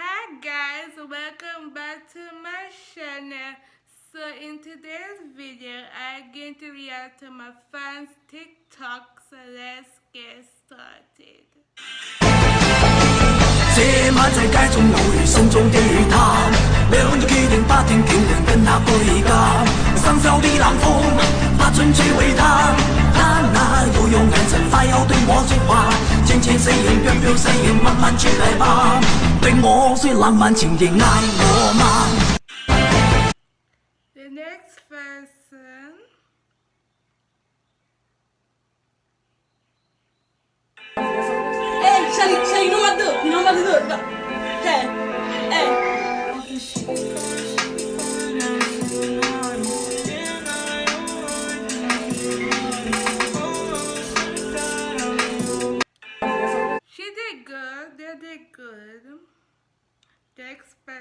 Hi guys, welcome back to my channel. So in today's video, I'm going to react to my fans TikTok. So let's get started. 这晚世界中会慎重地谈，两人决定不停叫人跟他回家。深秋的冷风，不准摧毁他。他那有用眼神 The next person. Hey, Shani, Shani, no matter, no matter, okay.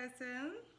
Sucesso!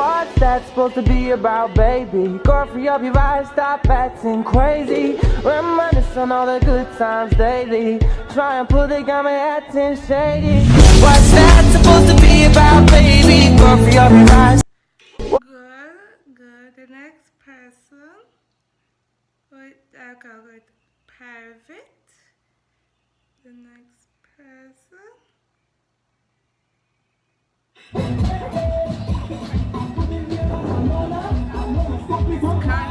What's that supposed to be about, baby? Girl, free up your eyes, stop acting crazy. Reminisce on all the good times daily. Try and pull the gun, acting shady. What's that supposed to be about, baby? Girl, free up your eyes. Good, good. The next person. Wait, I'll uh, go with. The next person. Can't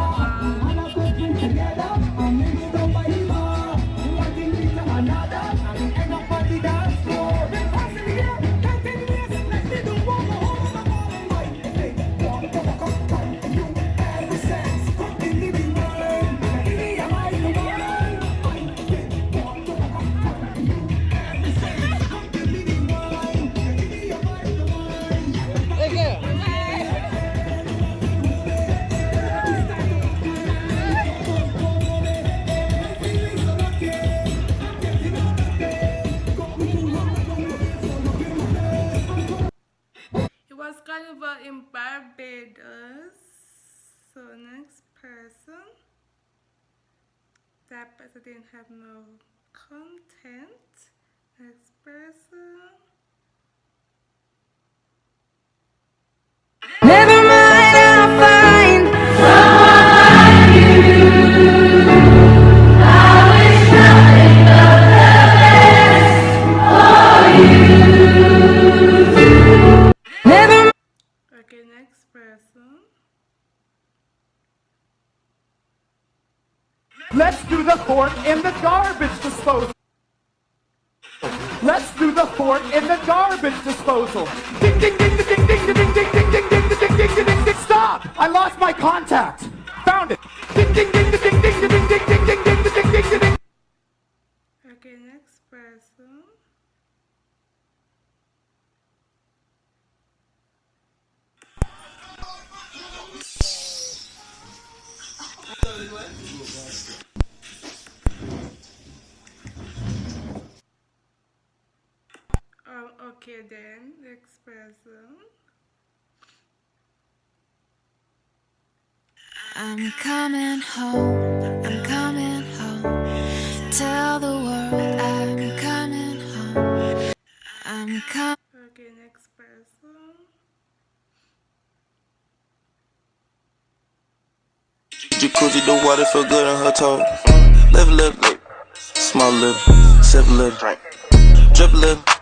Was carnival in Barbados. So next person. That person didn't have no content. Next person. Let's do the fort in the garbage disposal. Ding ding ding ding ding ding ding ding ding ding ding ding ding ding ding ding Stop! I lost my contact. Found it. Ding ding ding ding ding ding ding ding ding ding ding ding ding ding. Okay, next person. Okay then. Next person. I'm coming home, I'm coming home. Tell the world I'm coming home. I'm coming. Okay, next person. Jacuzzi, the water feel good on her toe. Live a little, lip, small lip, sip a little, drink, drip a little.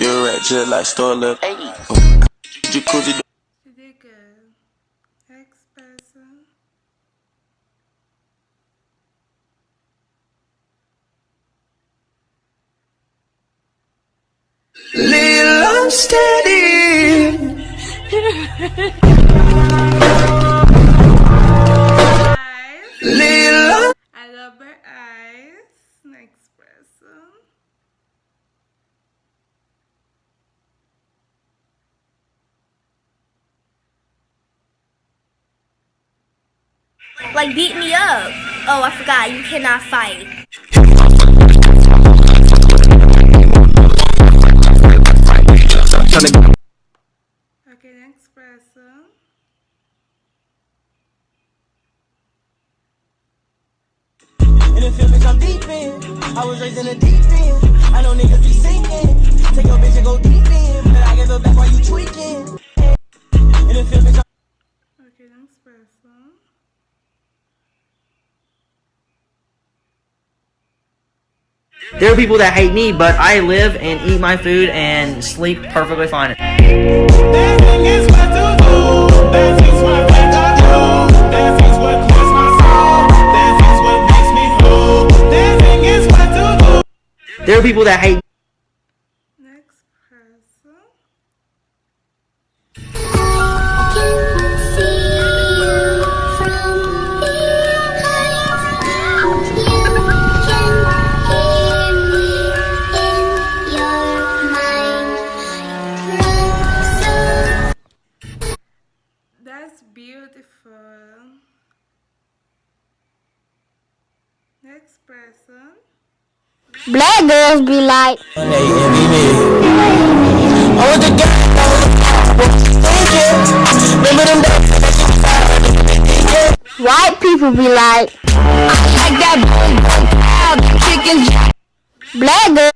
You're right, just like store lip. Jacuzzi, the did good. Next person. Little steady. like beat me up. Oh, I forgot. You cannot fight. Okay, next person. In the field, bitch, I'm deep in. I was raised in the deep end. I know niggas be sinking. Take your bitch and go deep in. But I give her back while you tweaking. In the field, bitch, I'm Okay, next person. There are people that hate me, but I live and eat my food and sleep perfectly fine. There are people that hate Black girls be like, white people be like, I like that chicken. Black girls.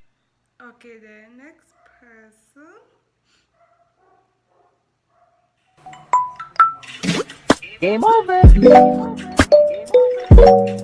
Okay, then next person. Game over. I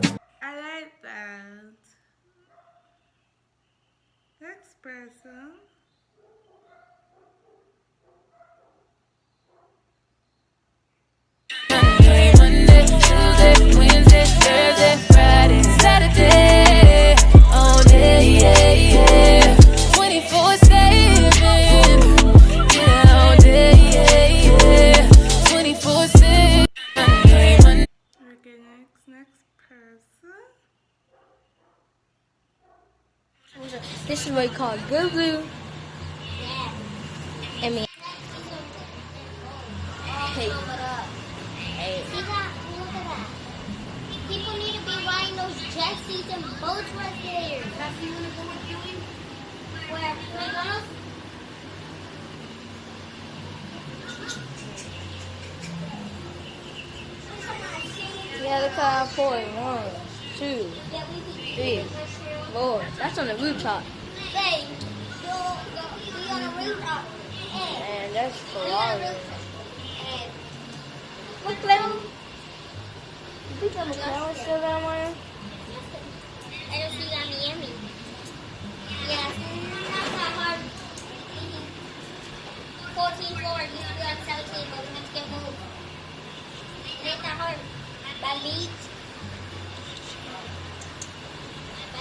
This is what we call Goo Goo. I mean, hey, hey. People need to be riding those jet skis and boats right there. That's you wanna go with doing? Where? McDonald's? Yeah, look how I. One, two, three, four. That's on the rooftop. Hey, go, be on the rooftop. And that's be on the Ferrari. rooftop. Hey, Look, Clem. You think I'm a camera still down there? I don't see that Miami. Yeah, not hard. 14 floor, used to be on 17, but we have to get moved. It ain't that hard.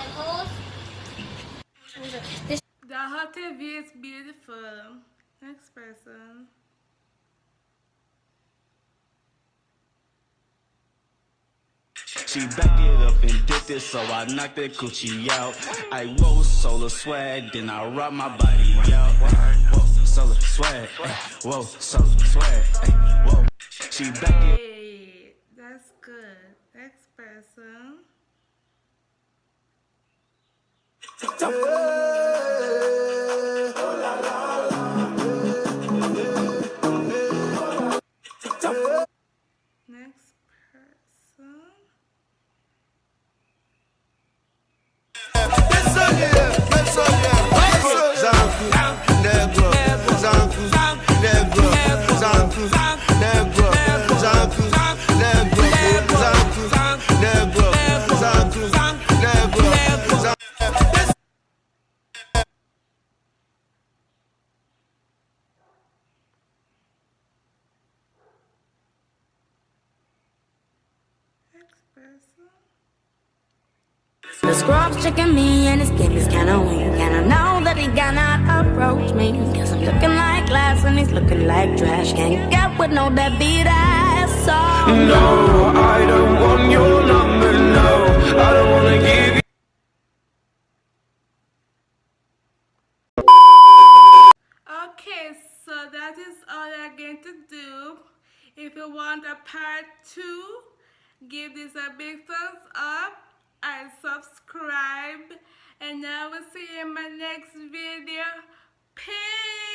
That leads. That holes. This The hotel view is beautiful. Next person. She backed it up and dipped it, so I knocked that coochie out. I roll solar swag, then I rock my body out. Whoa, solar swag, ay, whoa, solar swag, ay, whoa. She backed it. Hey, that's good. Person. Scrub's checking me and his game is kinda weak. And I know that he cannot approach me. Cause I'm looking like glass and he's looking like trash. Can't get with no deadbeat ass so No, I don't want your number, no. I don't wanna give you Okay, so that is all I'm going to do. If you want a part two, give this a big thumbs up and subscribe and I will see you in my next video. Peace!